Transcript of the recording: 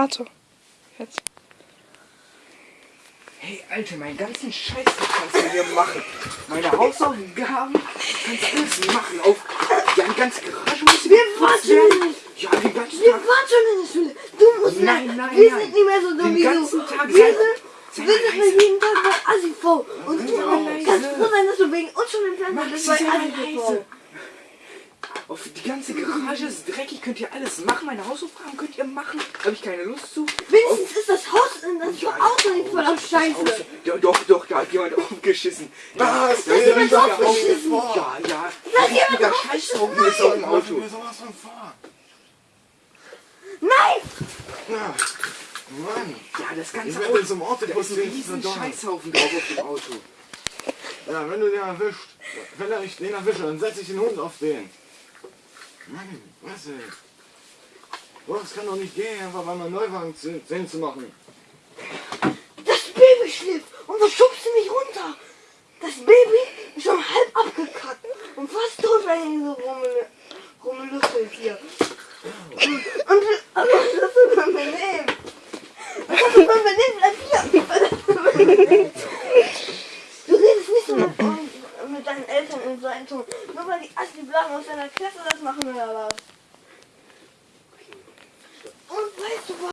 Warte. Jetzt. Hey, Alter, meinen ganzen Scheiß kannst du hier machen. Meine Hausaufgaben kannst du alles machen. Auf ja, die ganze Garage muss Wir warten. Ja, den ganzen Wir Tag. waren schon in der Schule. Du musst Nein, mehr- nein, Wir nein. sind nicht mehr so dumm Den wie ganzen du. Tag wir seit- sind, sei wir sind leise. jeden Tag bei Asifo. Und du Sei mal leise. kannst froh sein, dass du wegen uns schon im Fernsehen Maxi, bist sei bei mal Asifo. leise. Auf die ganze Garage ist dreckig, könnt ihr alles machen. Meine Hausaufgaben könnt ihr machen. Habe ich keine Lust zu. Wenigstens ist das Haus, das Ja, Auto nicht voll auf Scheiße. Ja, doch, doch, da hat jemand aufgeschissen. Was? Da ist Wer jemand hat aufgeschissen. Ja, ja. Da ist Ein jemand aufgeschissen. Scheißhaufen ist auf dem Auto. Mir sowas von vor. Nein! Na, Mann. Ja, das ganze Ich Auto. jetzt im Auto Da ist ein riesen. Scheißhaufen drauf auf dem Auto. Ja, wenn du den erwischt, wenn er ich den erwische, dann setze ich den Hund auf den. Mann, was ey? Boah, das kann doch nicht gehen, einfach mal einen Neuwagen zu- 10 zu machen. Das Baby schläft und du schubst du mich runter. Das Baby ist schon halb abgekackt und fast tot, wenn ich so rummel, rumlüffelt hier. Und, und aber das ist mein Benehmen. Das ist mein Benehmen, bleib hier. Das ist mein Benehmen. Du redest nicht so mit, mit deinen Eltern in so einem Ton. Nur weil die Assi Blagen aus deiner Klasse das machen oder was?